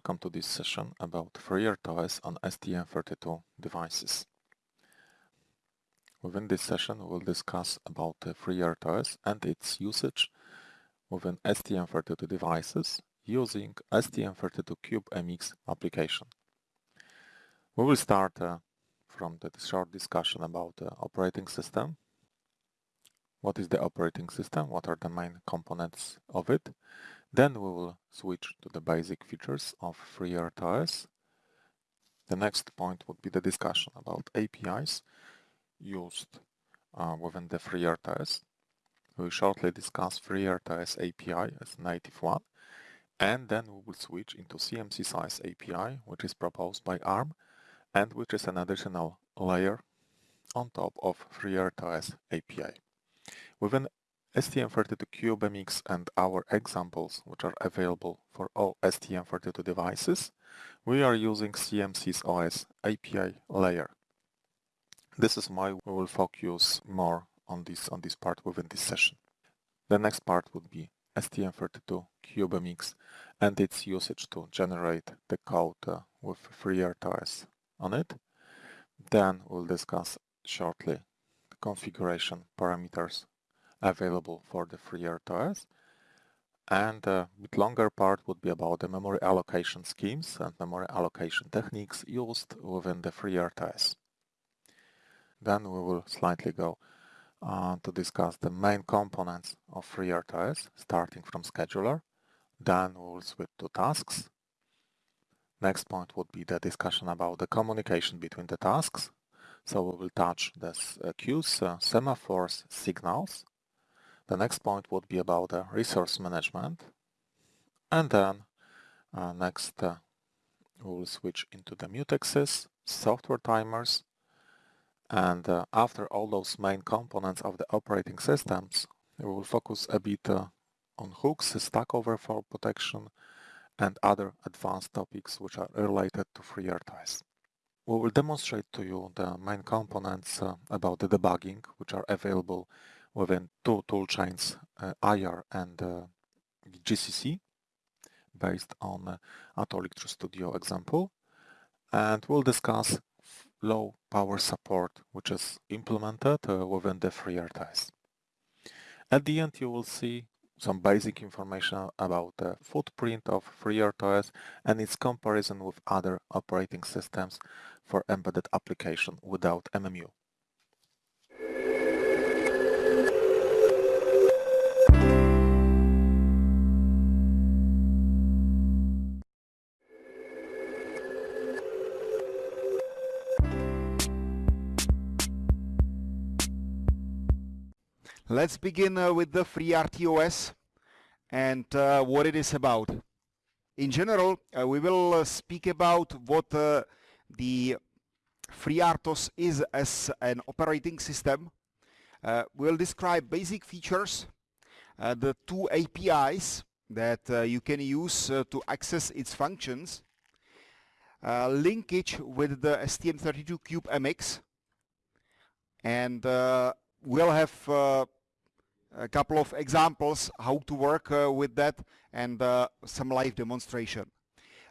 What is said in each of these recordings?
Welcome to this session about FreeRTOS on STM32 devices. Within this session we'll discuss about FreeRTOS and its usage within STM32 devices using STM32CubeMX application. We will start uh, from the short discussion about the operating system. What is the operating system? What are the main components of it? Then we will switch to the basic features of FreeRTOS. The next point would be the discussion about APIs used uh, within the FreeRTOS. We will shortly discuss FreeRTOS API as native one and then we will switch into CMSIS API which is proposed by ARM and which is an additional layer on top of FreeRTOS API. Within STM32CubeMX and our examples, which are available for all STM32 devices, we are using CMSIS OS API layer. This is why we will focus more on this on this part within this session. The next part would be STM32CubeMX and its usage to generate the code uh, with FreeRTOS on it. Then we'll discuss shortly the configuration parameters available for the FreeRTOS. And a bit longer part would be about the memory allocation schemes and memory allocation techniques used within the FreeRTOS. Then we will slightly go uh, to discuss the main components of FreeRTOS, starting from scheduler. Then we will switch to tasks. Next point would be the discussion about the communication between the tasks. So we will touch the uh, queues, uh, semaphores, signals, the next point would be about uh, resource management. And then uh, next uh, we'll switch into the mutexes, software timers, and uh, after all those main components of the operating systems, we will focus a bit uh, on hooks, stack overflow protection, and other advanced topics which are related to FreeRTOS. We will demonstrate to you the main components uh, about the debugging which are available within two toolchains, uh, IAR and uh, GCC, based on uh, Atollic Studio example. And we'll discuss low power support, which is implemented uh, within the FreeRTOS. At the end, you will see some basic information about the footprint of FreeRTOS and its comparison with other operating systems for embedded application without MMU. Let's begin uh, with the FreeRTOS and uh, what it is about. In general, uh, we will uh, speak about what uh, the FreeRTOS is as an operating system. Uh, we'll describe basic features, the two APIs that you can use to access its functions, linkage with the STM32CubeMX, and we'll have a couple of examples how to work uh, with that and uh, some live demonstration.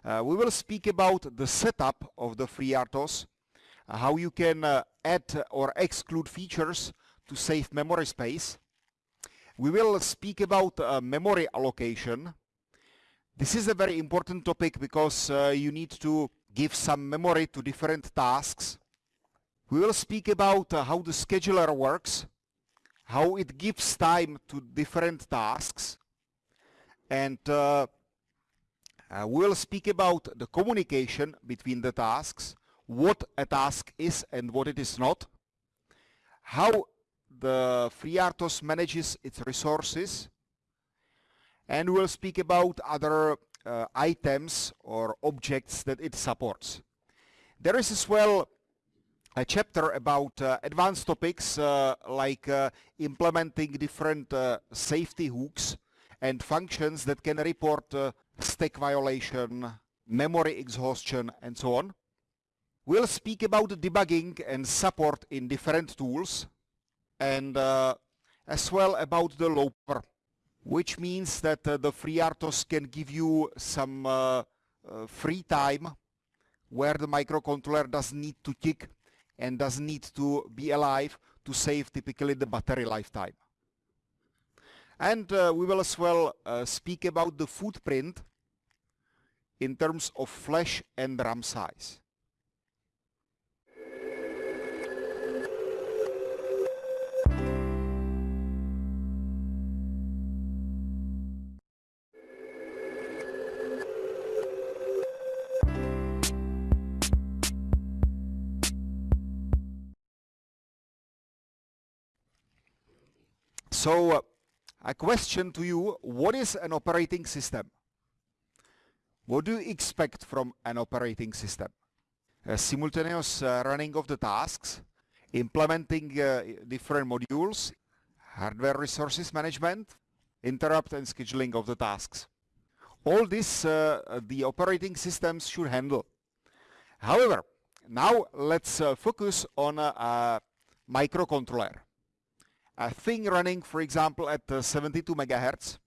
Uh, we will speak about the setup of the FreeRTOS, uh, how you can uh, add or exclude features to save memory space. We will speak about uh, memory allocation. This is a very important topic because you need to give some memory to different tasks. We will speak about how the scheduler works, how it gives time to different tasks and uh, uh, we'll speak about the communication between the tasks, what a task is and what it is not, how the FreeRTOS manages its resources, and we'll speak about other uh, items or objects that it supports. There is as well a chapter about uh, advanced topics uh, like uh, implementing different uh, safety hooks and functions that can report uh, stack violation, memory exhaustion and so on. We'll speak about debugging and support in different tools and uh, as well about the low power, which means that the FreeRTOS can give you some free time where the microcontroller doesn't need to tick and does need to be alive to save typically the battery lifetime. And uh, we will as well uh, speak about the footprint in terms of flash and RAM size. So uh, a question to you, what is an operating system? What do you expect from an operating system? A simultaneous uh, running of the tasks, implementing uh, different modules, hardware resources management, interrupt and scheduling of the tasks. All this uh, the operating systems should handle. However, now let's uh, focus on a microcontroller a thing running, for example, at uh, 72 megahertz,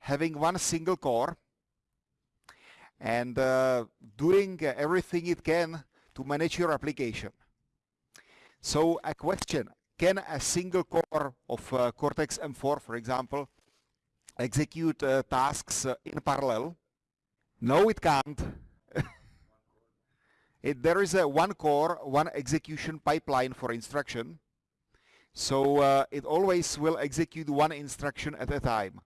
having one single core, and uh, doing everything it can to manage your application. So a question, can a single core of uh, Cortex-M4, for example, execute uh, tasks uh, in parallel? No, it can't. it, there is a one core, one execution pipeline for instruction, so uh, it always will execute one instruction at a time,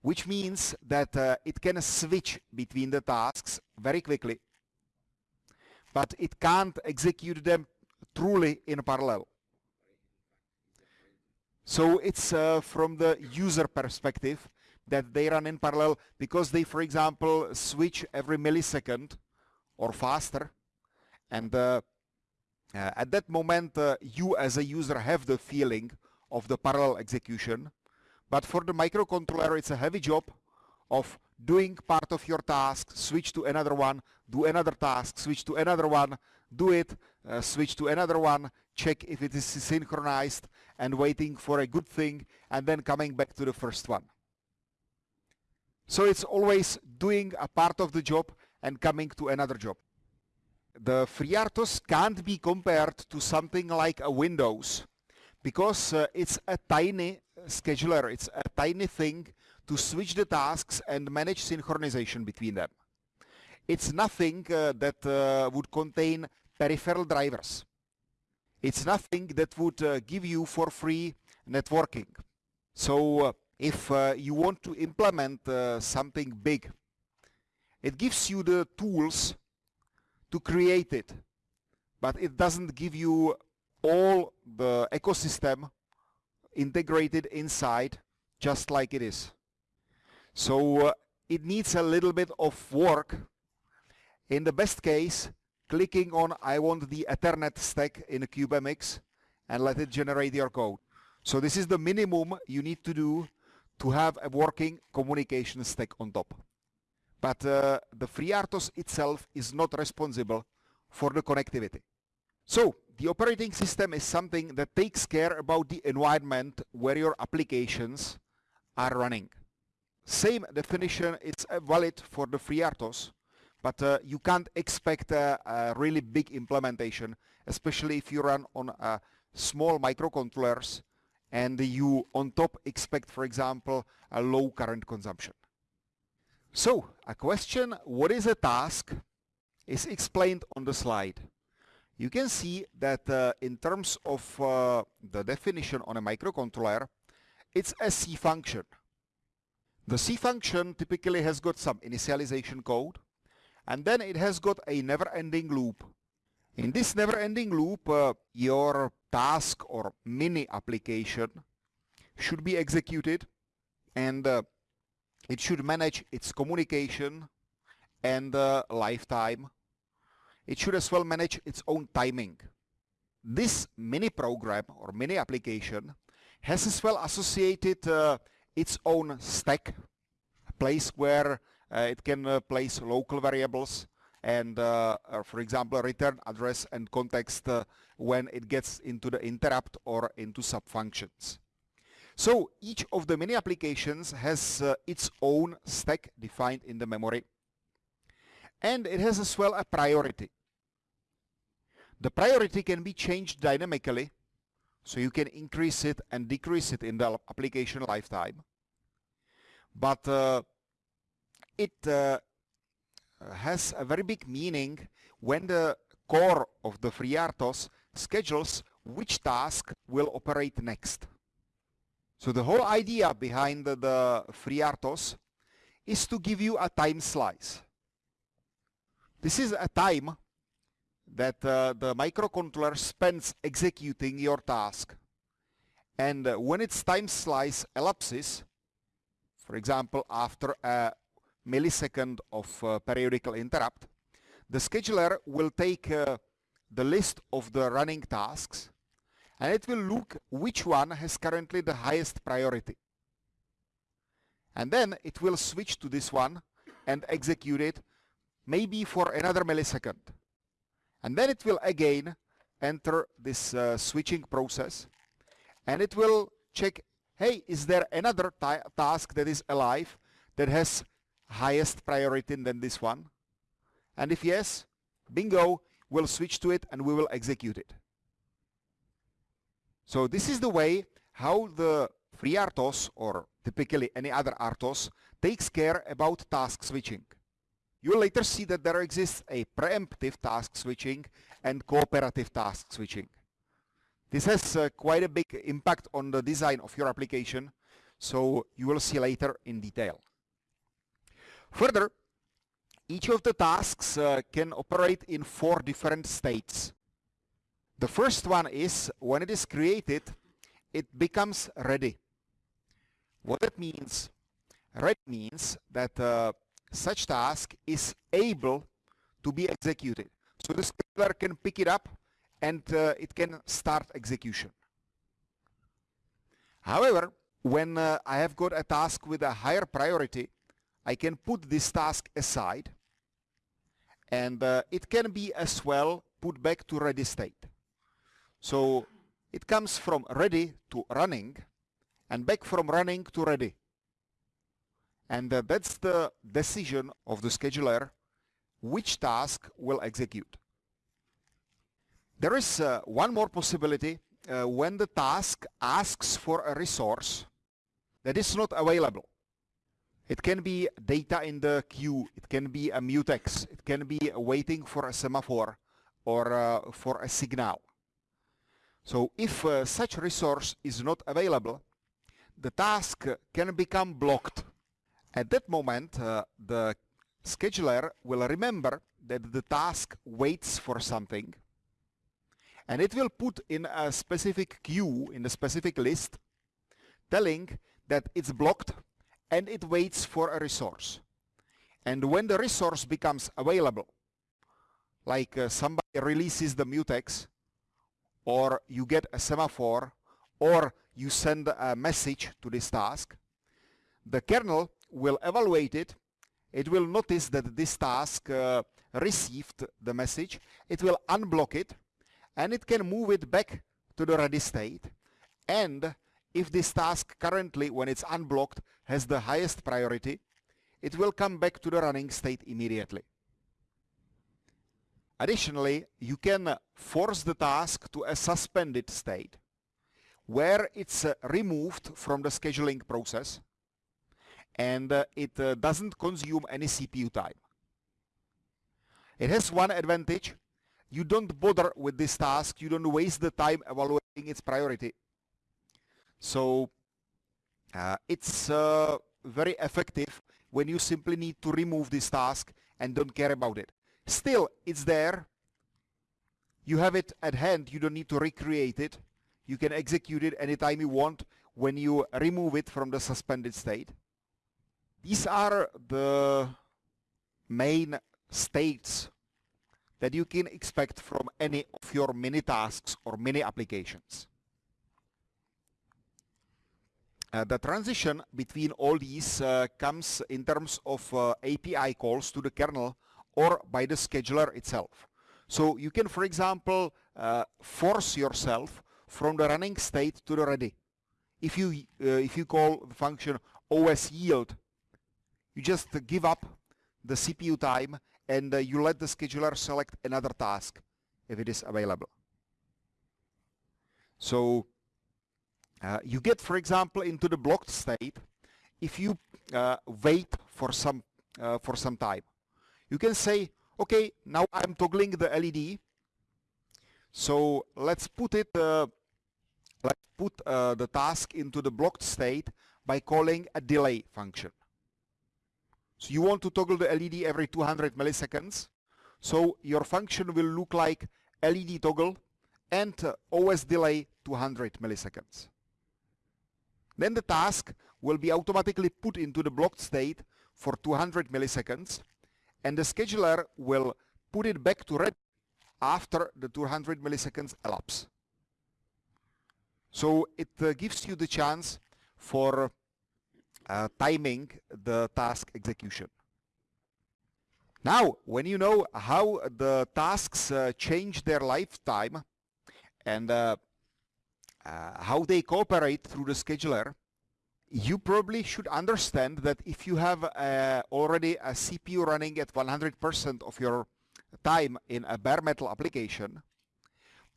which means that uh, it can switch between the tasks very quickly, but it can't execute them truly in parallel. So it's uh, from the user perspective that they run in parallel because they, for example, switch every millisecond or faster and uh, at that moment, uh, you as a user have the feeling of the parallel execution. But for the microcontroller, it's a heavy job of doing part of your task, switch to another one, do another task, switch to another one, do it, uh, switch to another one, check if it is synchronized, and waiting for a good thing, and then coming back to the first one. So it's always doing a part of the job and coming to another job the FreeRTOS can't be compared to something like a Windows because uh, it's a tiny scheduler, it's a tiny thing to switch the tasks and manage synchronization between them. It's nothing uh, that uh, would contain peripheral drivers. It's nothing that would uh, give you for free networking. So uh, if uh, you want to implement something big, it gives you the tools to create it, but it doesn't give you all the ecosystem integrated inside just like it is. So uh, it needs a little bit of work. In the best case, clicking on I want the Ethernet stack in a CubeMX and let it generate your code. So this is the minimum you need to do to have a working communication stack on top but uh, the FreeRTOS itself is not responsible for the connectivity. So the operating system is something that takes care about the environment where your applications are running. Same definition is uh, valid for the FreeRTOS, but uh, you can't expect a, a, really big implementation, especially if you run on uh, small microcontrollers and you on top expect, for example, a low current consumption. So, a question, what is a task, is explained on the slide. You can see that uh, in terms of uh, the definition on a microcontroller, it's a C function. The C function typically has got some initialization code, and then it has got a never-ending loop. In this never-ending loop, uh, your task or mini application should be executed, and uh, it should manage its communication and uh, lifetime. It should as well manage its own timing. This mini program or mini application has as well associated uh, its own stack, a place where uh, it can uh, place local variables and uh, for example return address and context uh, when it gets into the interrupt or into sub-functions. So each of the many applications has uh, its own stack defined in the memory. and it has as well a priority. The priority can be changed dynamically, so you can increase it and decrease it in the application lifetime. But uh, it uh, has a very big meaning when the core of the FreeRTOS schedules which task will operate next. So the whole idea behind the, the FreeRTOS is to give you a time slice. This is a time that uh, the microcontroller spends executing your task. And uh, when its time slice elapses, for example, after a millisecond of uh, periodical interrupt, the scheduler will take uh, the list of the running tasks and it will look which one has currently the highest priority. And then it will switch to this one and execute it maybe for another millisecond. And then it will again enter this uh, switching process and it will check, hey, is there another task that is alive that has highest priority than this one? And if yes, bingo, we'll switch to it and we will execute it. So this is the way how the FreeRTOS or typically any other RTOS takes care about task switching. You will later see that there exists a preemptive task switching and cooperative task switching. This has uh, quite a big impact on the design of your application, so you will see later in detail. Further, each of the tasks uh, can operate in four different states. The first one is when it is created, it becomes ready. What that means? Ready means that uh, such task is able to be executed. So the scheduler can pick it up and uh, it can start execution. However, when uh, I have got a task with a higher priority, I can put this task aside and uh, it can be as well put back to ready state. So it comes from ready to running and back from running to ready. And uh, that's the decision of the scheduler which task will execute. There is uh, one more possibility uh, when the task asks for a resource that is not available. It can be data in the queue, it can be a mutex, it can be waiting for a semaphore or uh, for a signal. So if uh, such resource is not available, the task can become blocked. At that moment, uh, the scheduler will remember that the task waits for something and it will put in a specific queue in a specific list telling that it's blocked and it waits for a resource. And when the resource becomes available, like uh, somebody releases the mutex, or you get a semaphore, or you send a message to this task, the kernel will evaluate it, it will notice that this task uh, received the message, it will unblock it, and it can move it back to the ready state, and if this task currently, when it's unblocked, has the highest priority, it will come back to the running state immediately. Additionally, you can force the task to a suspended state where it's uh, removed from the scheduling process and uh, it uh, doesn't consume any CPU time. It has one advantage. You don't bother with this task. You don't waste the time evaluating its priority. So uh, it's uh, very effective when you simply need to remove this task and don't care about it. Still, it's there. You have it at hand. You don't need to recreate it. You can execute it anytime you want when you remove it from the suspended state. These are the main states that you can expect from any of your mini tasks or mini applications. Uh, the transition between all these uh, comes in terms of uh, API calls to the kernel or by the scheduler itself. So you can, for example, uh, force yourself from the running state to the ready. If you, uh, if you call the function os yield, you just give up the CPU time and uh, you let the scheduler select another task if it is available. So uh, you get, for example, into the blocked state if you uh, wait for some uh, for some time. You can say, okay, now I'm toggling the LED. So let's put it, uh, let's put uh, the task into the blocked state by calling a delay function. So you want to toggle the LED every 200 milliseconds. So your function will look like LED toggle and uh, OS delay 200 milliseconds. Then the task will be automatically put into the blocked state for 200 milliseconds and the scheduler will put it back to red after the 200 milliseconds elapse. So it uh, gives you the chance for uh, timing the task execution. Now, when you know how the tasks uh, change their lifetime and uh, uh, how they cooperate through the scheduler, you probably should understand that if you have uh, already a CPU running at 100% of your time in a bare metal application,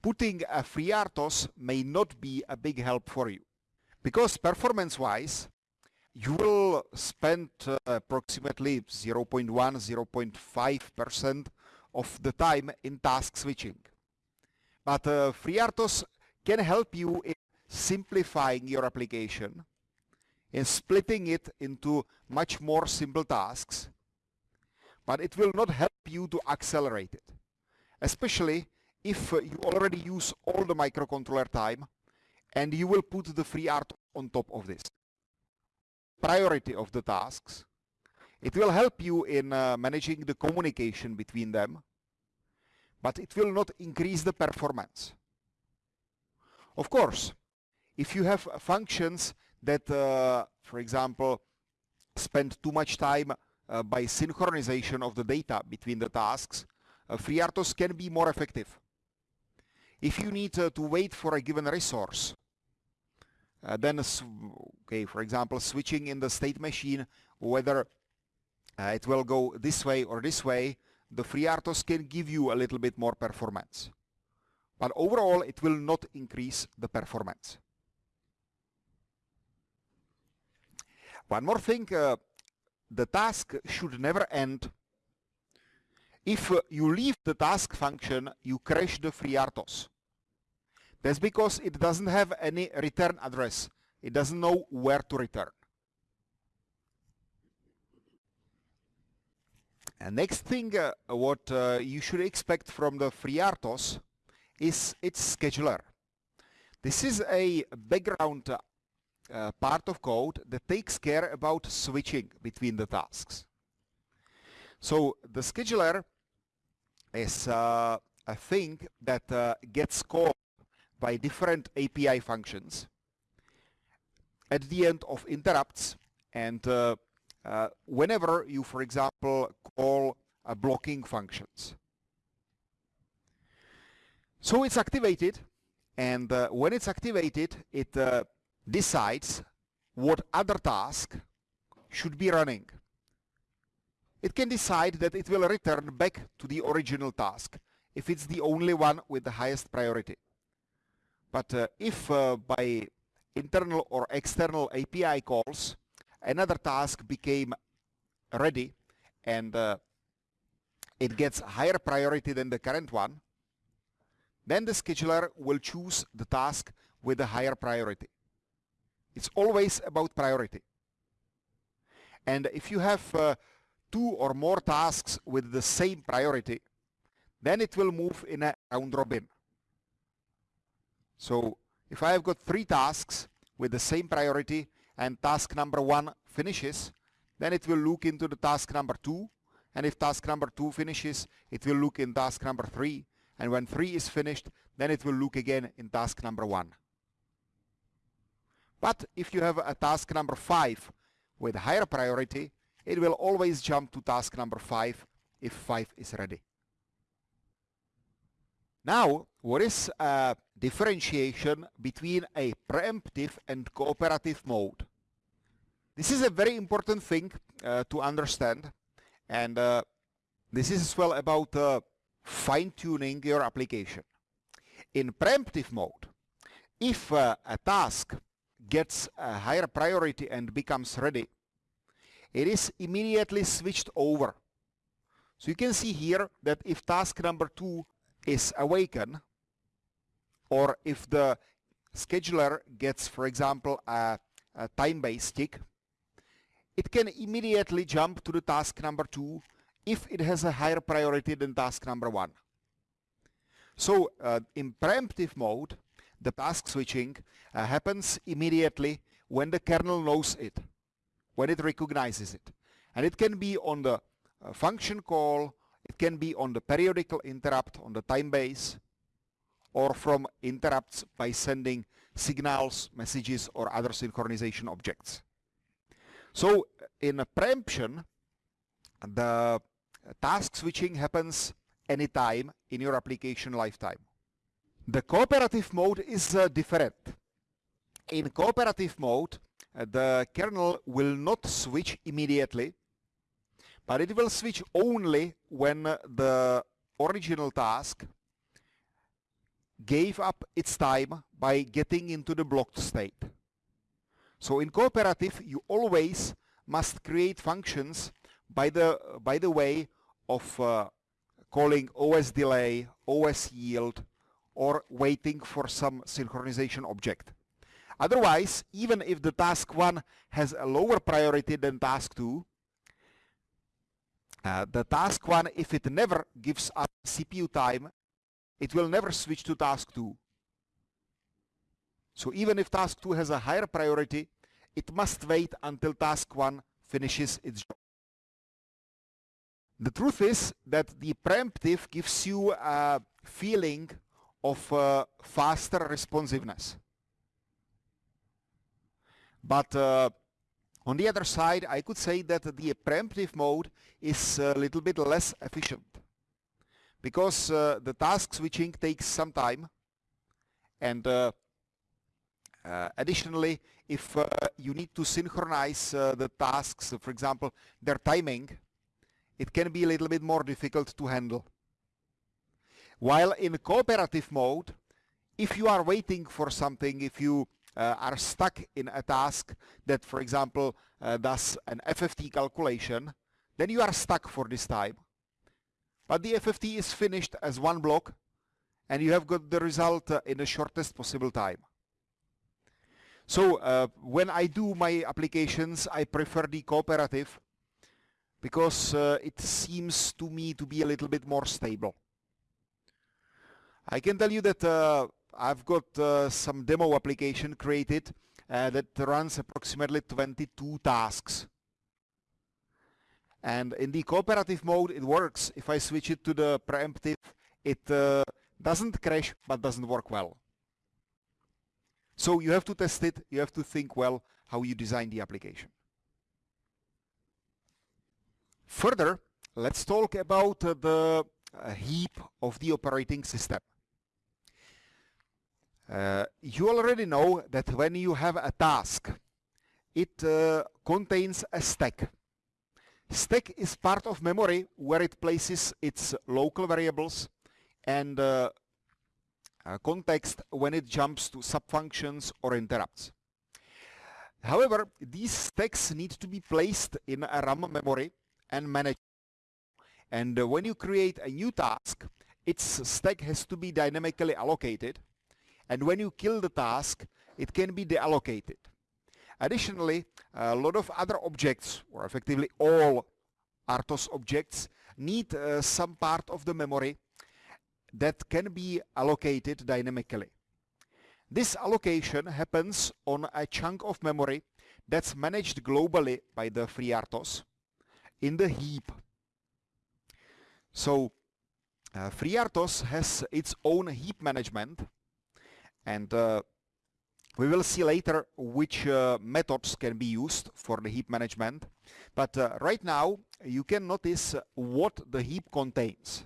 putting a FreeRTOS may not be a big help for you. Because performance-wise, you will spend uh, approximately 0.1, 0.5% of the time in task switching. But uh, FreeRTOS can help you in simplifying your application in splitting it into much more simple tasks, but it will not help you to accelerate it, especially if you already use all the microcontroller time and you will put the free art on top of this. Priority of the tasks. It will help you in uh, managing the communication between them, but it will not increase the performance. Of course, if you have functions that, uh, for example, spend too much time uh, by synchronization of the data between the tasks, uh, FreeRTOS can be more effective. If you need uh, to wait for a given resource, uh, then, okay, for example, switching in the state machine, whether uh, it will go this way or this way, the FreeRTOS can give you a little bit more performance. But overall, it will not increase the performance. One more thing, uh, the task should never end. If uh, you leave the task function, you crash the FreeRTOS. That's because it doesn't have any return address. It doesn't know where to return. And next thing uh, what uh, you should expect from the FreeRTOS is its scheduler. This is a background uh, part of code that takes care about switching between the tasks. So the scheduler is uh, a thing that uh, gets called by different API functions at the end of interrupts and whenever you, for example, call a blocking functions. So it's activated and when it's activated it decides what other task should be running. It can decide that it will return back to the original task if it's the only one with the highest priority. But uh, if uh, by internal or external API calls another task became ready and uh, it gets higher priority than the current one, then the scheduler will choose the task with the higher priority. It's always about priority. And if you have uh, two or more tasks with the same priority, then it will move in a round robin. So if I have got three tasks with the same priority and task number one finishes, then it will look into the task number two. And if task number two finishes, it will look in task number three. And when three is finished, then it will look again in task number one. But if you have a task number 5 with higher priority, it will always jump to task number 5 if 5 is ready. Now, what is a differentiation between a preemptive and cooperative mode? This is a very important thing uh, to understand and uh, this is as well about uh, fine-tuning your application. In preemptive mode, if uh, a task gets a higher priority and becomes ready, it is immediately switched over. So you can see here that if task number two is awakened, or if the scheduler gets, for example, a, a time-based tick, it can immediately jump to the task number two if it has a higher priority than task number one. So uh, in preemptive mode, the task switching uh, happens immediately when the kernel knows it, when it recognizes it. And it can be on the uh, function call, it can be on the periodical interrupt on the time base, or from interrupts by sending signals, messages, or other synchronization objects. So in a preemption, the task switching happens anytime in your application lifetime. The cooperative mode is uh, different. In cooperative mode, uh, the kernel will not switch immediately, but it will switch only when the original task gave up its time by getting into the blocked state. So in cooperative, you always must create functions by the, by the way of uh, calling OS delay, OS yield, or waiting for some synchronization object. Otherwise, even if the task 1 has a lower priority than task 2, uh, the task 1, if it never gives up CPU time, it will never switch to task 2. So even if task 2 has a higher priority, it must wait until task 1 finishes its job. The truth is that the preemptive gives you a feeling of uh, faster responsiveness. But uh, on the other side, I could say that the preemptive mode is a little bit less efficient because uh, the task switching takes some time and uh, uh, additionally if uh, you need to synchronize the tasks for example their timing it can be a little bit more difficult to handle while in cooperative mode if you are waiting for something if you uh, are stuck in a task that for example does an FFT calculation then you are stuck for this time but the FFT is finished as one block and you have got the result uh, in the shortest possible time. So uh, when I do my applications, I prefer the cooperative because uh, it seems to me to be a little bit more stable. I can tell you that uh, I've got uh, some demo application created uh, that runs approximately 22 tasks and in the cooperative mode, it works. If I switch it to the preemptive, it uh, doesn't crash, but doesn't work well. So you have to test it. You have to think well how you design the application. Further, let's talk about uh, the uh, heap of the operating system. Uh, you already know that when you have a task, it uh, contains a stack Stack is part of memory where it places its local variables and uh, uh, context when it jumps to subfunctions or interrupts. However, these stacks need to be placed in a RAM memory and managed. And uh, when you create a new task, its stack has to be dynamically allocated. And when you kill the task, it can be deallocated. Additionally, a lot of other objects, or effectively all RTOS objects, need uh, some part of the memory that can be allocated dynamically. This allocation happens on a chunk of memory that's managed globally by the FreeRTOS in the heap. So uh, FreeRTOS has its own heap management and uh, we will see later which uh, methods can be used for the heap management. But uh, right now you can notice what the heap contains.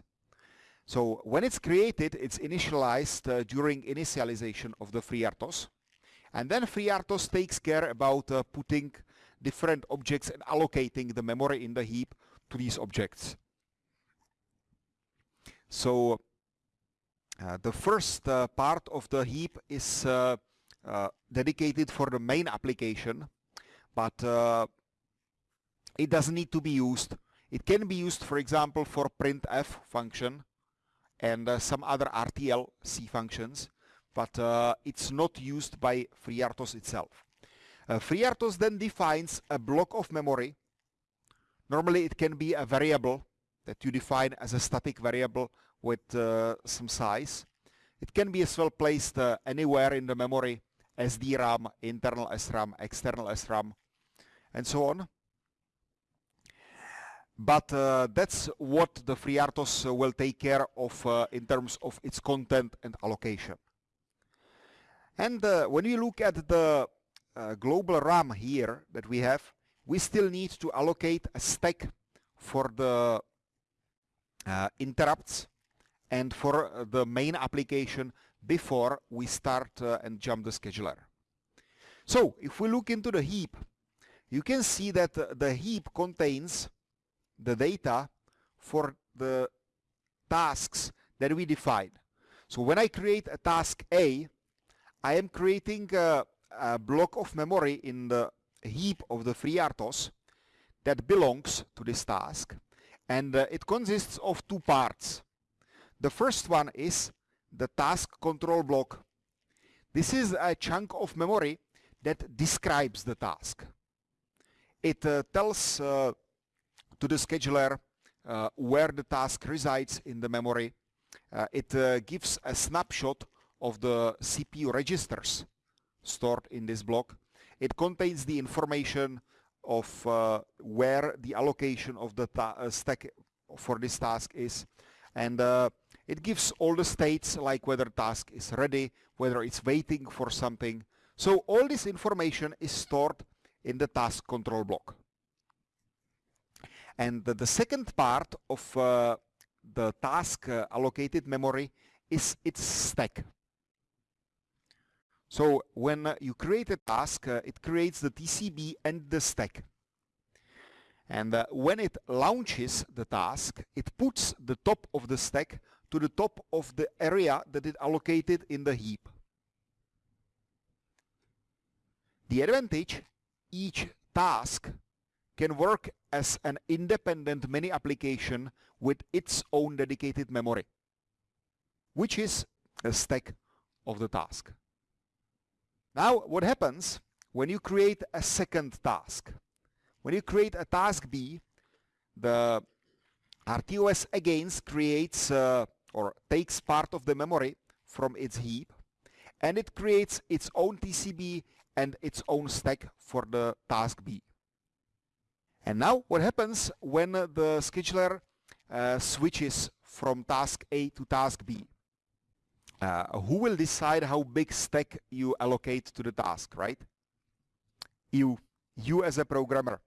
So when it's created, it's initialized during initialization of the FreeRTOS. And then FreeRTOS takes care about uh, putting different objects and allocating the memory in the heap to these objects. So the first uh, part of the heap is uh, uh dedicated for the main application, but uh, it doesn't need to be used. It can be used, for example, for printf function and uh, some other RTL-C functions, but it's not used by FreeRTOS itself. FreeRTOS then defines a block of memory. Normally it can be a variable that you define as a static variable with uh, some size. It can be as well placed uh, anywhere in the memory, SDRAM, internal SRAM, external SRAM, and so on. But uh, that's what the FreeRTOS will take care of uh, in terms of its content and allocation. And uh, when you look at the global RAM here that we have, we still need to allocate a stack for the interrupts and for uh, the main application before we start uh, and jump the scheduler. So if we look into the heap, you can see that the heap contains the data for the tasks that we define. So when I create a task A, I am creating a, a block of memory in the heap of the FreeRTOS that belongs to this task and uh, it consists of two parts. The first one is the task control block. This is a chunk of memory that describes the task. It uh, tells uh, to the scheduler uh, where the task resides in the memory. Uh, it uh, gives a snapshot of the CPU registers stored in this block. It contains the information of uh, where the allocation of the stack for this task is and it gives all the states like whether task is ready, whether it's waiting for something. So all this information is stored in the task control block. And the, the second part of uh, the task uh, allocated memory is its stack. So when uh, you create a task, uh, it creates the TCB and the stack. And uh, when it launches the task, it puts the top of the stack to the top of the area that it allocated in the heap. The advantage, each task can work as an independent mini application with its own dedicated memory, which is a stack of the task. Now what happens when you create a second task? When you create a task B, the RTOS again creates uh, or takes part of the memory from its heap and it creates its own TCB and its own stack for the task B. And now what happens when the scheduler uh, switches from task A to task B? Uh, who will decide how big stack you allocate to the task, right? You, you as a programmer.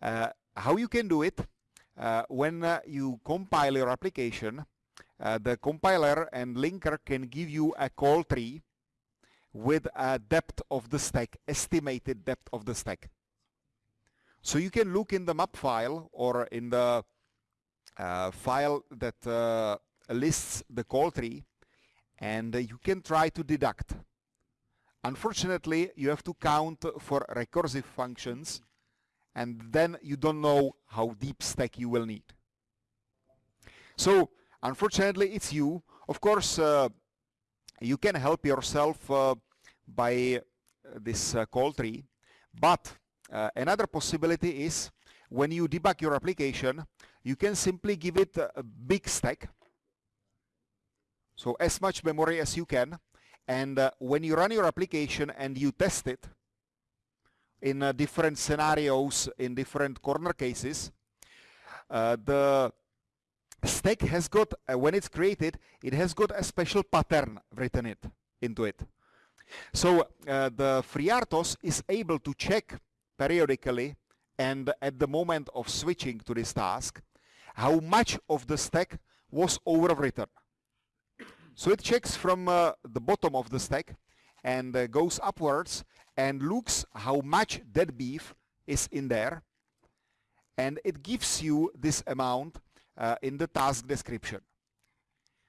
Uh, how you can do it, uh, when uh, you compile your application, uh, the compiler and linker can give you a call tree with a depth of the stack, estimated depth of the stack. So you can look in the map file or in the uh, file that uh, lists the call tree and you can try to deduct. Unfortunately, you have to count for recursive functions and then you don't know how deep stack you will need. So, unfortunately, it's you. Of course, uh, you can help yourself uh, by uh, this call tree, but another possibility is when you debug your application, you can simply give it a big stack so as much memory as you can. And uh, when you run your application and you test it in uh, different scenarios, in different corner cases, uh, the stack has got, uh, when it's created, it has got a special pattern written it into it. So uh, the FreeRTOS is able to check periodically and at the moment of switching to this task how much of the stack was overwritten. So it checks from uh, the bottom of the stack and uh, goes upwards and looks how much dead beef is in there and it gives you this amount uh, in the task description.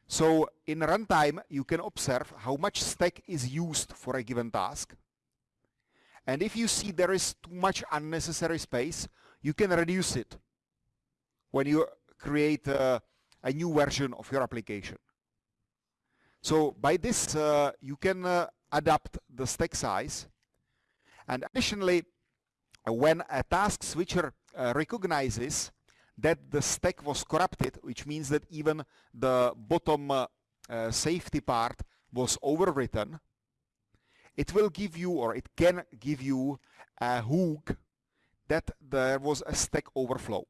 So in runtime, you can observe how much stack is used for a given task. And if you see there is too much unnecessary space, you can reduce it when you create a, a new version of your application. So by this, uh, you can uh, adapt the stack size. And additionally, when a task switcher uh, recognizes that the stack was corrupted, which means that even the bottom uh, uh, safety part was overwritten, it will give you or it can give you a hook that there was a stack overflow.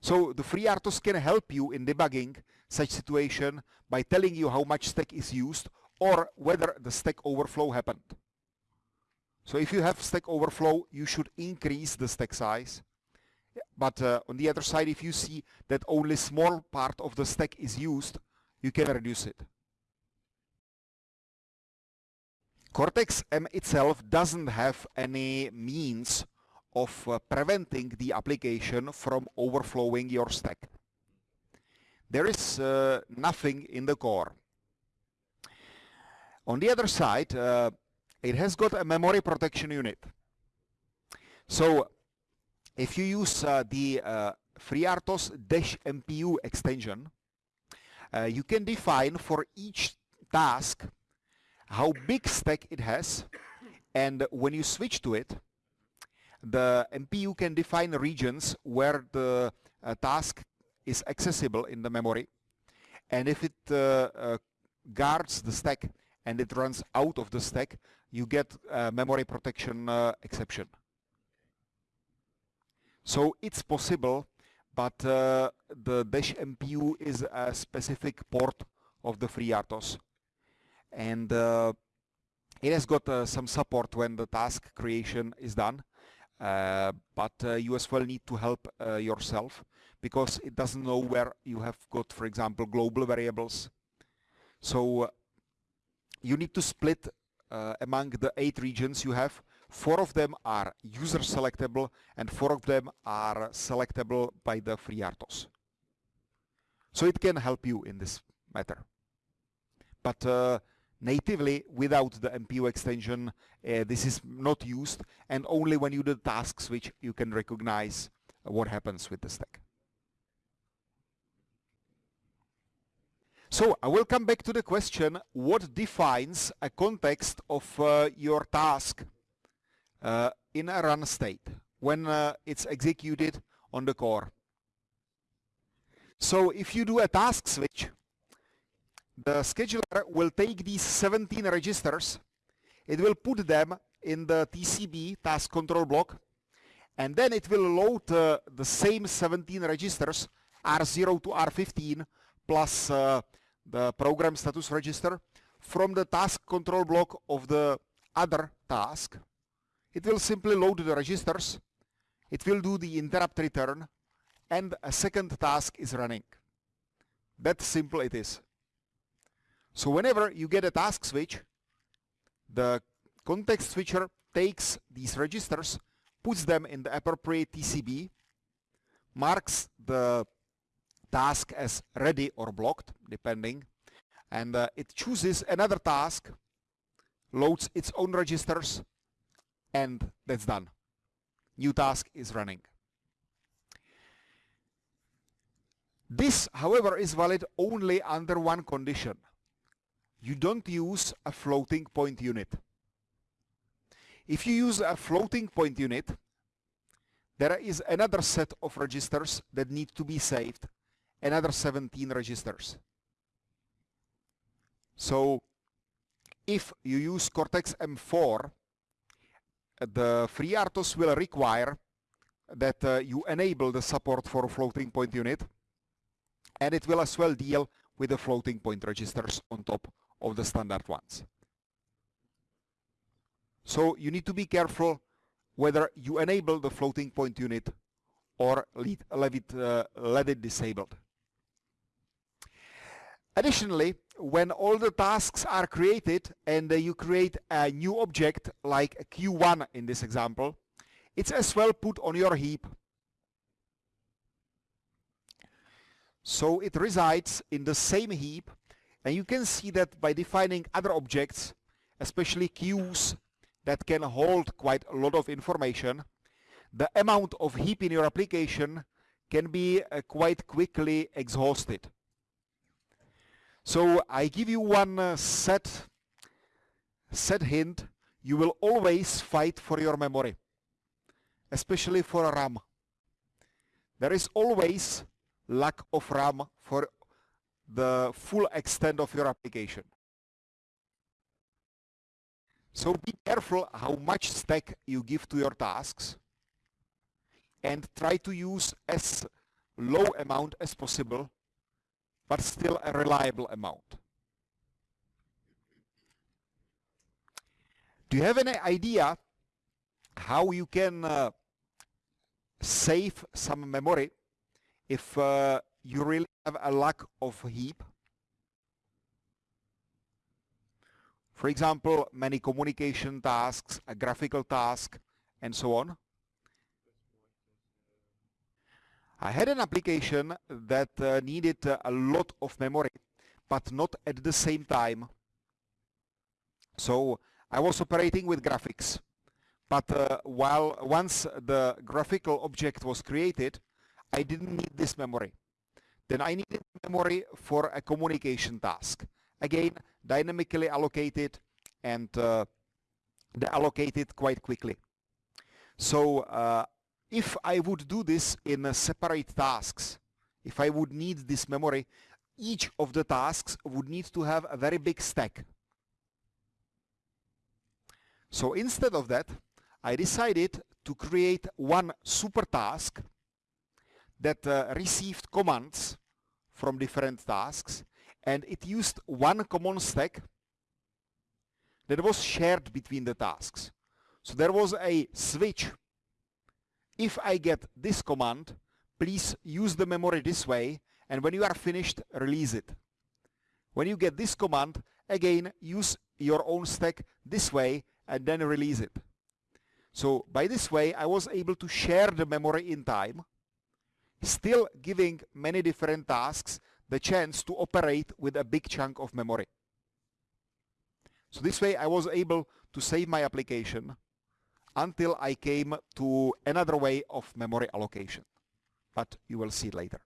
So the FreeRTOS can help you in debugging such situation by telling you how much stack is used or whether the stack overflow happened. So if you have stack overflow, you should increase the stack size. But uh, on the other side, if you see that only small part of the stack is used, you can reduce it. Cortex-M itself doesn't have any means of uh, preventing the application from overflowing your stack. There is uh, nothing in the core. On the other side, uh, it has got a memory protection unit. So if you use uh, the uh, FreeRTOS-MPU extension, uh, you can define for each task how big stack it has and when you switch to it the MPU can define regions where the uh, task is accessible in the memory and if it uh, uh, guards the stack and it runs out of the stack you get memory protection exception. So it's possible but uh, the Dash MPU is a specific port of the FreeRTOS and uh, it has got uh, some support when the task creation is done. Uh, but uh, you as well need to help uh, yourself because it doesn't know where you have got for example global variables. So you need to split among the eight regions you have four of them are user selectable and four of them are selectable by the FreeRTOS so it can help you in this matter. But natively without the MPU extension uh, this is not used and only when you do task switch you can recognize what happens with the stack. So I will come back to the question what defines a context of uh, your task uh, in a run state when uh, it's executed on the core. So if you do a task switch the scheduler will take these 17 registers, it will put them in the TCB task control block, and then it will load uh, the same 17 registers, R0 to R15, plus uh, the program status register, from the task control block of the other task. It will simply load the registers, it will do the interrupt return, and a second task is running. That simple it is. So whenever you get a task switch, the context switcher takes these registers, puts them in the appropriate TCB, marks the task as ready or blocked, depending, and uh, it chooses another task, loads its own registers, and that's done. New task is running. This, however, is valid only under one condition you don't use a floating point unit. If you use a floating point unit, there is another set of registers that need to be saved, another 17 registers. So if you use Cortex-M4, the FreeRTOS will require that uh, you enable the support for floating point unit and it will as well deal with the floating point registers on top of the standard ones. So you need to be careful whether you enable the floating point unit or leave, it, uh, let it disabled. Additionally, when all the tasks are created and uh, you create a new object like Q1 in this example, it's as well put on your heap. So it resides in the same heap and you can see that by defining other objects, especially queues that can hold quite a lot of information, the amount of heap in your application can be uh, quite quickly exhausted. So I give you one uh, set, set hint, you will always fight for your memory, especially for RAM. There is always lack of RAM for the full extent of your application. So be careful how much stack you give to your tasks and try to use as low amount as possible but still a reliable amount. Do you have any idea how you can uh, save some memory if uh, you really have a lack of heap. For example, many communication tasks, a graphical task, and so on. I had an application that uh, needed uh, a lot of memory, but not at the same time. So I was operating with graphics. But uh, while once the graphical object was created, I didn't need this memory. Then I needed memory for a communication task. Again, dynamically allocated and uh, allocated quite quickly. So uh, if I would do this in separate tasks, if I would need this memory, each of the tasks would need to have a very big stack. So instead of that, I decided to create one super task that uh, received commands from different tasks and it used one common stack that was shared between the tasks. So there was a switch. If I get this command, please use the memory this way and when you are finished, release it. When you get this command, again, use your own stack this way and then release it. So by this way, I was able to share the memory in time still giving many different tasks the chance to operate with a big chunk of memory. So this way I was able to save my application until I came to another way of memory allocation. But you will see later.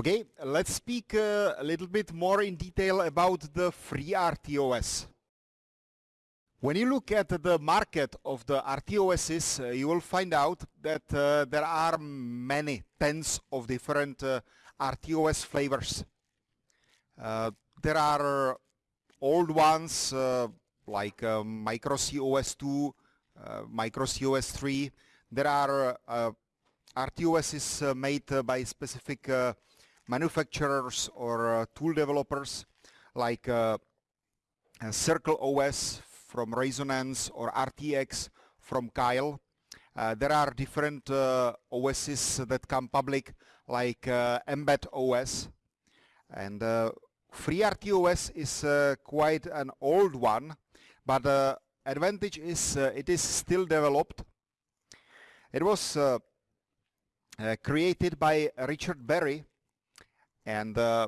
Okay, let's speak uh, a little bit more in detail about the FreeRTOS. When you look at the market of the RTOSs, uh, you will find out that uh, there are many tens of different uh, RTOS flavors. Uh, there are old ones uh, like Micro COS 2, Micro COS 3. There are RTOSs made by specific manufacturers or uh, tool developers like uh, uh, Circle OS from Raisonance or RTX from Keil. there are different OSs that come public like Mbed OS and FreeRTOS is uh, quite an old one, but the uh, advantage is uh, it is still developed. It was created by Richard Barry and uh,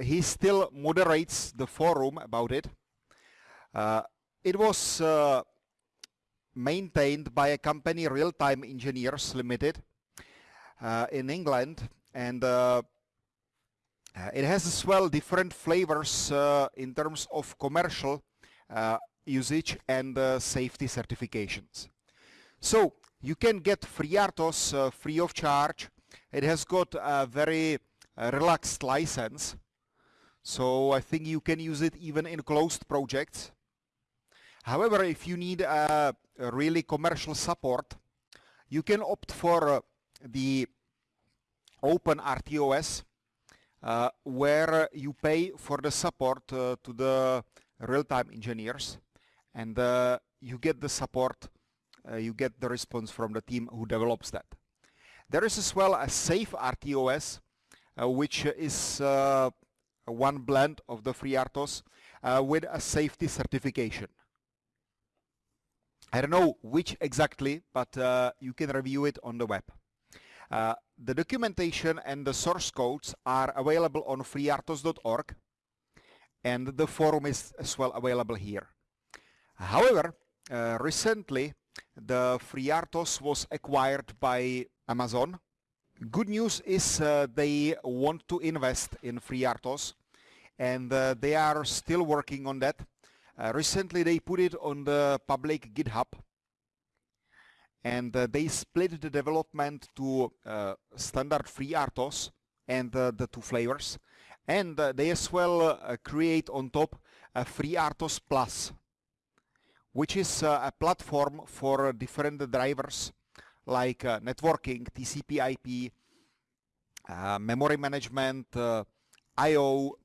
he still moderates the forum about it. Uh, it was uh, maintained by a company Real Time Engineers Limited uh, in England and uh, uh, it has as well different flavors in terms of commercial usage and safety certifications. So you can get FreeRTOS free of charge. It has got a very relaxed license. So I think you can use it even in closed projects. However, if you need a, a really commercial support, you can opt for uh, the OpenRTOS uh, where you pay for the support uh, to the real-time engineers and uh, you get the support, uh, you get the response from the team who develops that. There is as well a SafeRTOS, which is uh, one blend of the FreeRTOS uh, with a safety certification. I don't know which exactly, but uh, you can review it on the web. Uh, the documentation and the source codes are available on freertos.org and the forum is as well available here. However, uh, recently the FreeRTOS was acquired by Amazon. Good news is uh, they want to invest in FreeRTOS and uh, they are still working on that. Uh, recently they put it on the public GitHub and uh, they split the development to uh, standard FreeRTOS and uh, the two flavors and they as well create on top a FreeRTOS Plus which is a platform for different drivers like uh, networking, TCP IP, uh, memory management, I.O.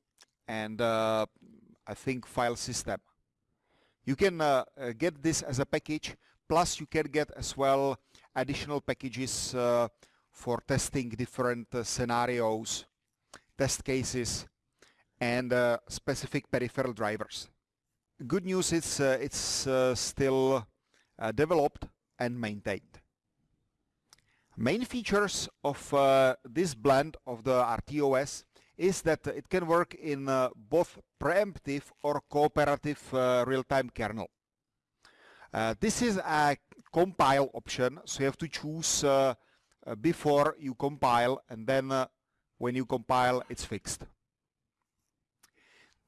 and I think file system. You can get this as a package plus you can get as well additional packages for testing different scenarios, test cases and specific peripheral drivers good news is uh, it's uh, still uh, developed and maintained. Main features of uh, this blend of the RTOS is that it can work in uh, both preemptive or cooperative uh, real-time kernel. this is a compile option, so you have to choose before you compile and then when you compile it's fixed.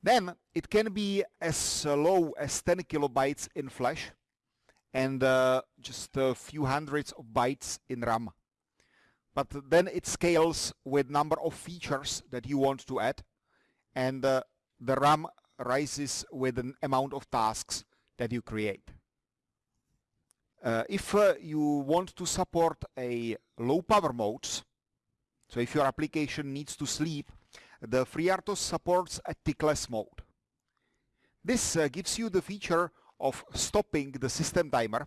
Then it can be as low as 10 kilobytes in flash and uh, just a few hundreds of bytes in RAM. But then it scales with number of features that you want to add and uh, the RAM rises with an amount of tasks that you create. Uh, if uh, you want to support a low power modes, so if your application needs to sleep the FreeRTOS supports a tickless mode. This uh, gives you the feature of stopping the system timer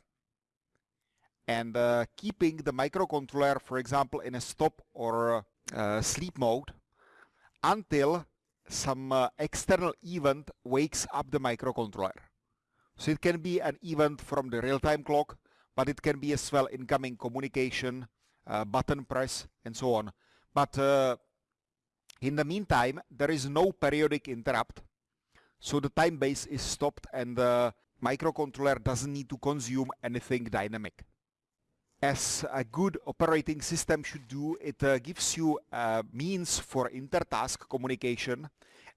and uh, keeping the microcontroller, for example, in a stop or uh, sleep mode until some uh, external event wakes up the microcontroller. So it can be an event from the real-time clock, but it can be as well incoming communication, uh, button press, and so on. But uh, in the meantime, there is no periodic interrupt, so the time base is stopped and the microcontroller doesn't need to consume anything dynamic. As a good operating system should do, it uh, gives you a means for inter-task communication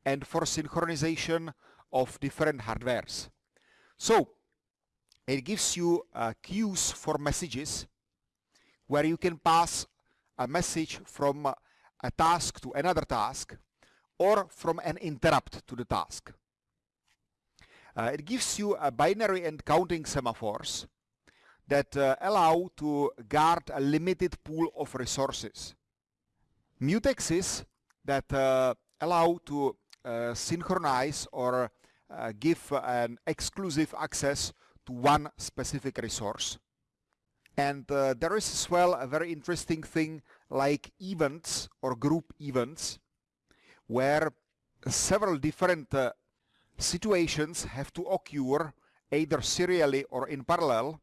and for synchronization of different hardwares. So, it gives you uh, queues for messages where you can pass a message from uh, a task to another task or from an interrupt to the task. Uh, it gives you a binary and counting semaphores that uh, allow to guard a limited pool of resources. Mutexes that uh, allow to uh, synchronize or uh, give an exclusive access to one specific resource. And uh, there is as well a very interesting thing like events or group events where several different uh, situations have to occur either serially or in parallel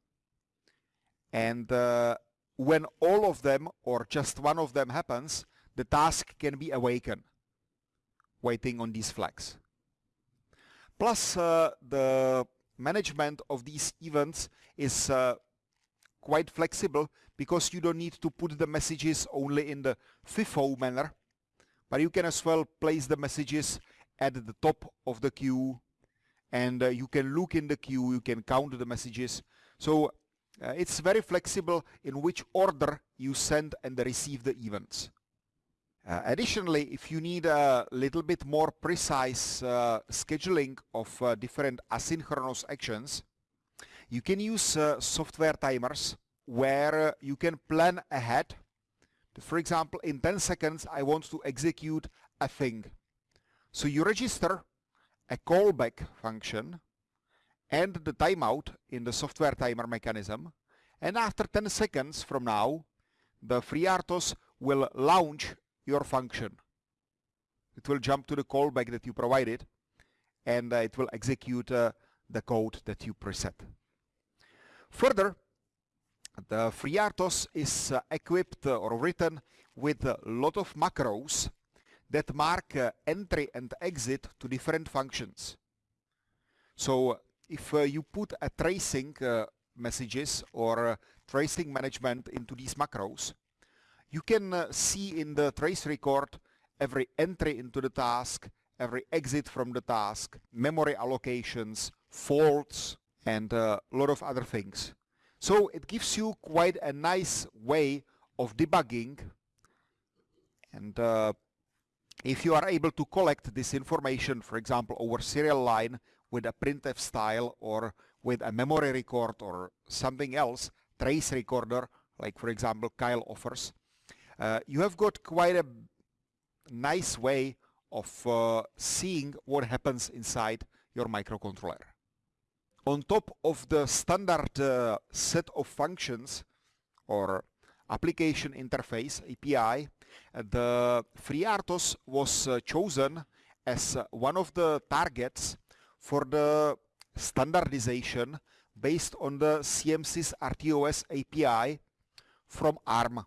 and uh, when all of them or just one of them happens the task can be awakened waiting on these flags. Plus uh, the management of these events is uh, quite flexible because you don't need to put the messages only in the FIFO manner, but you can as well place the messages at the top of the queue and uh, you can look in the queue, you can count the messages. So uh, it's very flexible in which order you send and receive the events. Uh, additionally, if you need a little bit more precise uh, scheduling of uh, different asynchronous actions, you can use uh, software timers where uh, you can plan ahead. For example, in 10 seconds I want to execute a thing. So you register a callback function end the timeout in the software timer mechanism and after 10 seconds from now the FreeRTOS will launch your function. It will jump to the callback that you provided and uh, it will execute uh, the code that you preset. Further, the FreeRTOS is uh, equipped uh, or written with a lot of macros that mark uh, entry and exit to different functions. So if uh, you put a tracing uh, messages or uh, tracing management into these macros, you can uh, see in the trace record every entry into the task, every exit from the task, memory allocations, faults, and a lot of other things. So it gives you quite a nice way of debugging and uh, if you are able to collect this information, for example, over serial line with a printf style or with a memory record or something else, trace recorder, like for example Keil offers, uh, you have got quite a nice way of uh, seeing what happens inside your microcontroller. On top of the standard uh, set of functions or application interface API, the FreeRTOS was uh, chosen as uh, one of the targets for the standardization based on the CMSIS RTOS API from ARM.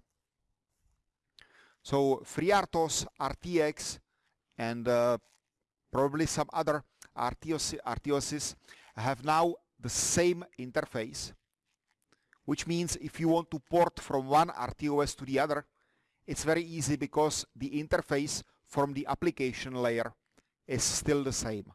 So FreeRTOS, RTX and uh, probably some other RTOS, RTOSs have now the same interface which means if you want to port from one RTOS to the other it's very easy because the interface from the application layer is still the same.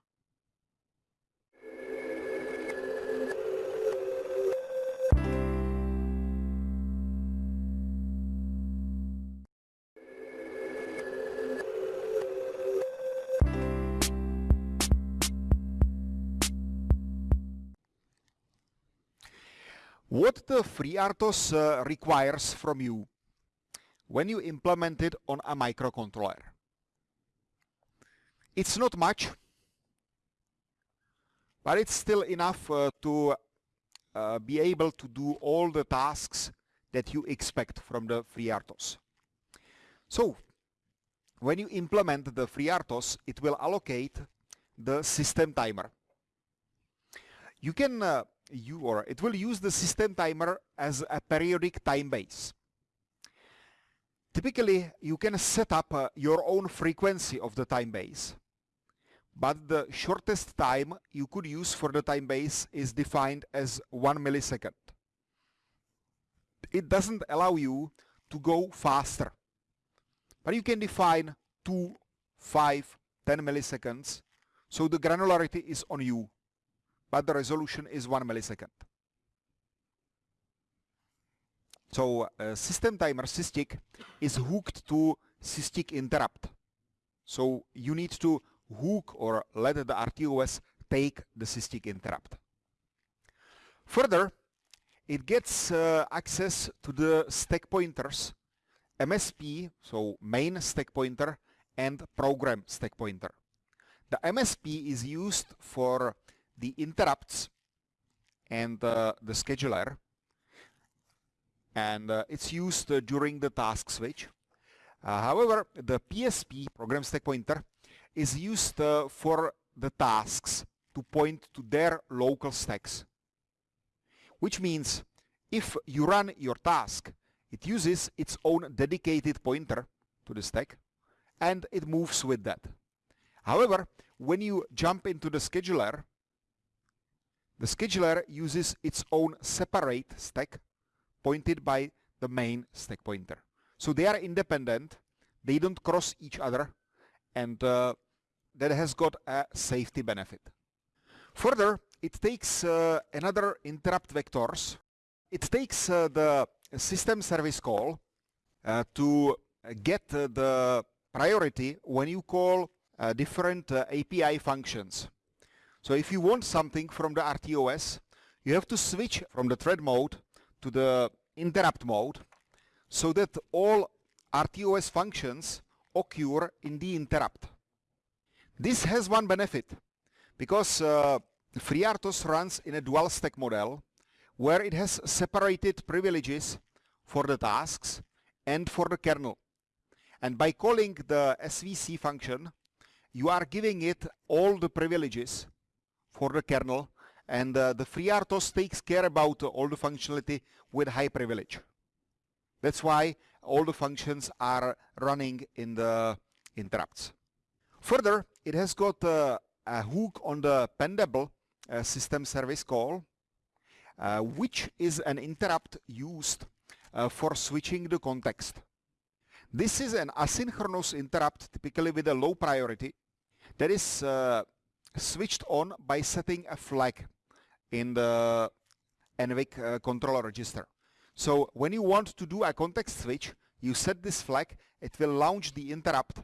What the FreeRTOS uh, requires from you when you implement it on a microcontroller. It's not much, but it's still enough uh, to uh, be able to do all the tasks that you expect from the FreeRTOS. So, when you implement the FreeRTOS, it will allocate the system timer. You can, you or it will use the system timer as a periodic time base. Typically, you can set up uh, your own frequency of the time base. But the shortest time you could use for the time base is defined as 1 millisecond. It doesn't allow you to go faster. But you can define 2, 5, 10 milliseconds. So the granularity is on you. But the resolution is 1 millisecond. So uh, system timer SysTick is hooked to SysTick interrupt. So you need to hook or let the RTOS take the SysTick interrupt. Further, it gets uh, access to the stack pointers MSP, so main stack pointer, and program stack pointer. The MSP is used for the interrupts and uh, the scheduler and uh, it's used uh, during the task switch. Uh, however, the PSP, program stack pointer, is used uh, for the tasks to point to their local stacks. Which means if you run your task, it uses its own dedicated pointer to the stack and it moves with that. However, when you jump into the scheduler, the scheduler uses its own separate stack pointed by the main stack pointer. So they are independent, they don't cross each other, and uh, that has got a safety benefit. Further, it takes uh, another interrupt vectors. It takes uh, the system service call uh, to get uh, the priority when you call uh, different API functions. So if you want something from the RTOS, you have to switch from the thread mode to the interrupt mode so that all RTOS functions occur in the interrupt. This has one benefit because uh, FreeRTOS runs in a dual stack model where it has separated privileges for the tasks and for the kernel. And by calling the SVC function, you are giving it all the privileges for the kernel and uh, the FreeRTOS takes care about uh, all the functionality with high privilege. That's why all the functions are running in the interrupts. Further, it has got uh, a hook on the Pendable uh, system service call, uh, which is an interrupt used uh, for switching the context. This is an asynchronous interrupt, typically with a low priority, that is switched on by setting a flag in the NVIC uh, controller register. So when you want to do a context switch, you set this flag, it will launch the interrupt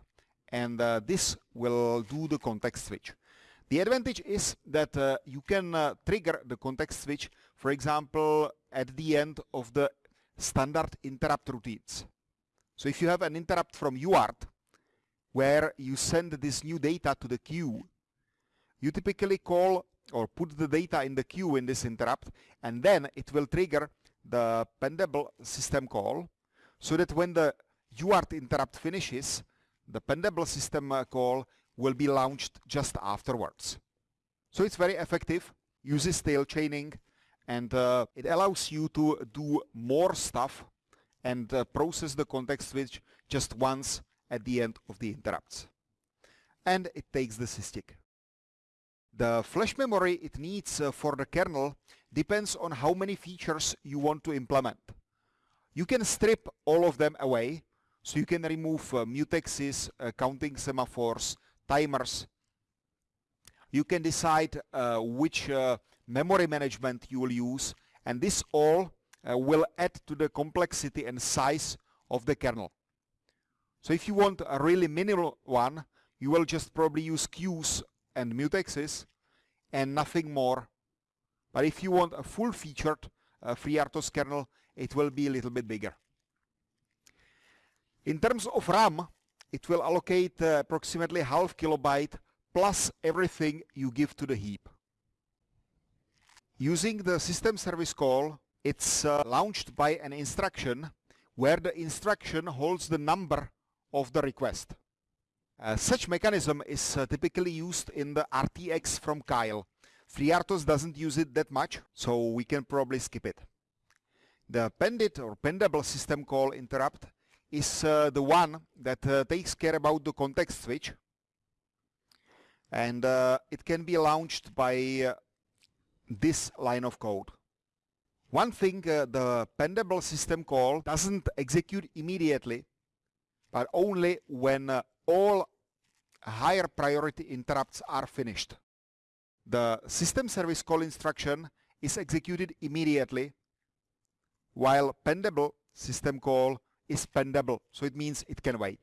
and uh, this will do the context switch. The advantage is that uh, you can uh, trigger the context switch, for example, at the end of the standard interrupt routines. So if you have an interrupt from UART, where you send this new data to the queue, you typically call or put the data in the queue in this interrupt, and then it will trigger the pendable system call, so that when the UART interrupt finishes, the pendable system uh, call will be launched just afterwards. So it's very effective, uses tail chaining, and uh, it allows you to do more stuff and uh, process the context switch just once at the end of the interrupts. And it takes the SysTick. The flash memory it needs uh, for the kernel depends on how many features you want to implement. You can strip all of them away, so you can remove uh, mutexes, uh, counting semaphores, timers. You can decide uh, which uh, memory management you will use and this all uh, will add to the complexity and size of the kernel. So if you want a really minimal one, you will just probably use queues and mutexes and nothing more. But if you want a full-featured uh, FreeRTOS kernel, it will be a little bit bigger. In terms of RAM, it will allocate uh, approximately half kilobyte plus everything you give to the heap. Using the system service call, it's uh, launched by an instruction where the instruction holds the number of the request. Uh, such mechanism is uh, typically used in the RTX from Keil. FreeRTOS doesn't use it that much, so we can probably skip it. The pended or pendable system call interrupt is uh, the one that uh, takes care about the context switch and uh, it can be launched by this line of code. One thing the pendable system call doesn't execute immediately but only when all higher priority interrupts are finished. The system service call instruction is executed immediately while pendable system call is pendable, so it means it can wait.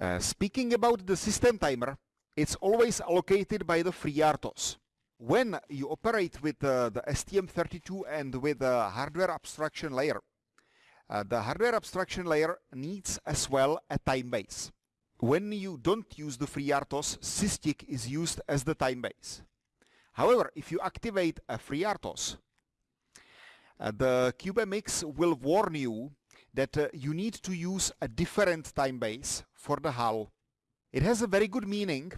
Uh, speaking about the system timer, it's always allocated by the FreeRTOS. When you operate with uh, the STM32 and with the hardware abstraction layer, uh, the hardware abstraction layer needs as well a time base. When you don't use the FreeRTOS, SysTick is used as the time base. However, if you activate a FreeRTOS, uh, the CubeMX will warn you that uh, you need to use a different time base for the HAL. It has a very good meaning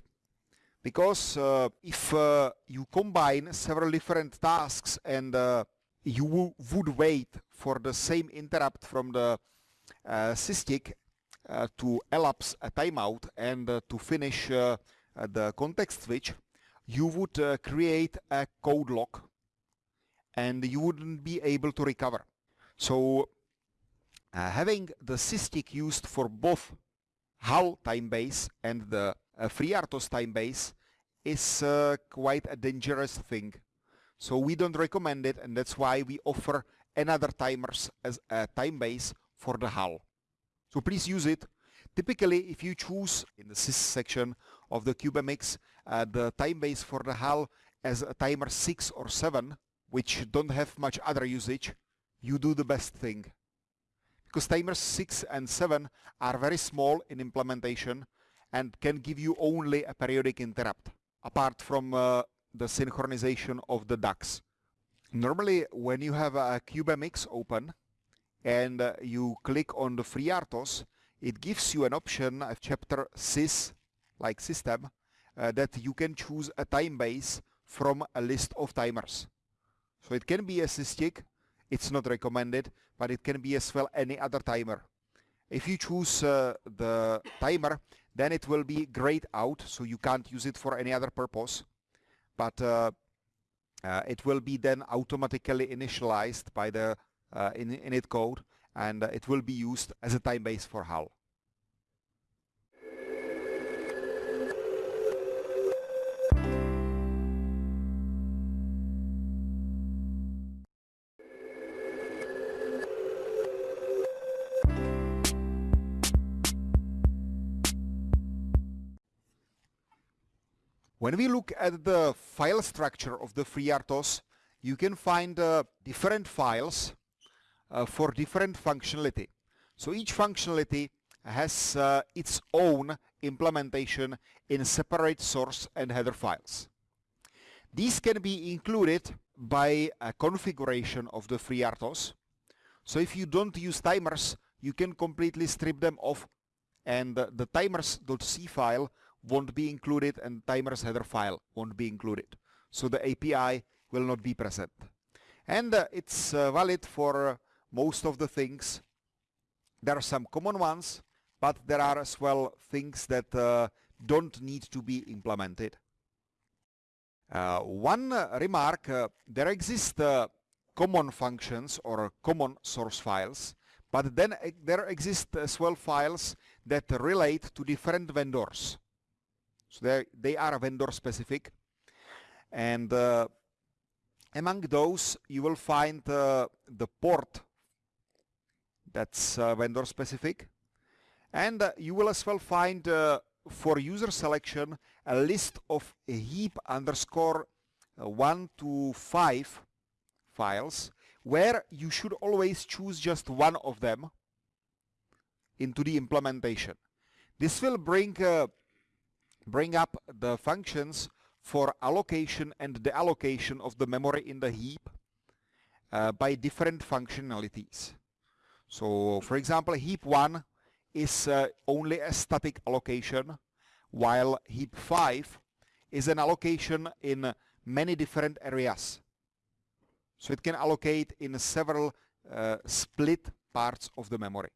because uh, if uh, you combine several different tasks and uh, you would wait for the same interrupt from the uh, SysTick uh, to elapse a timeout and to finish the context switch, you would create a code lock and you wouldn't be able to recover. So uh, having the SysTick used for both HAL time base and the uh, FreeRTOS time base is uh, quite a dangerous thing. So we don't recommend it and that's why we offer another timers as a time base for the HAL. So please use it. Typically if you choose in the sys section of the CubeMX uh, the time base for the HAL as a timer 6 or 7 which don't have much other usage, you do the best thing. Because timers 6 and 7 are very small in implementation and can give you only a periodic interrupt, apart from uh, the synchronization of the DACs. Normally when you have a CubeMX open and uh, you click on the FreeRTOS, it gives you an option, a chapter sys, like system, uh, that you can choose a time base from a list of timers. So it can be a SysTick, it's not recommended, but it can be as well any other timer. If you choose uh, the timer, then it will be grayed out, so you can't use it for any other purpose. But uh, it will be then automatically initialized by the uh, in, init code, and uh, it will be used as a time base for HAL. When we look at the file structure of the FreeRTOS, you can find uh, different files uh, for different functionality. So each functionality has uh, its own implementation in separate source and header files. These can be included by a configuration of the FreeRTOS. So if you don't use timers, you can completely strip them off and the timers.c file won't be included and timers header file won't be included. So the API will not be present. And uh, it's uh, valid for uh, most of the things. There are some common ones, but there are as well things that uh, don't need to be implemented. Uh, one uh, remark, there exist common functions or common source files, but then there exist as well files that relate to different vendors. So they are vendor specific. And uh, among those, you will find uh, the port that's uh, vendor specific. And uh, you will as well find uh, for user selection a list of heap underscore uh, 1 to 5 files where you should always choose just one of them into the implementation. This will bring bring up the functions for allocation and deallocation of the memory in the heap uh, by different functionalities. So for example heap 1 is uh, only a static allocation while heap 5 is an allocation in many different areas. So it can allocate in several uh, split parts of the memory.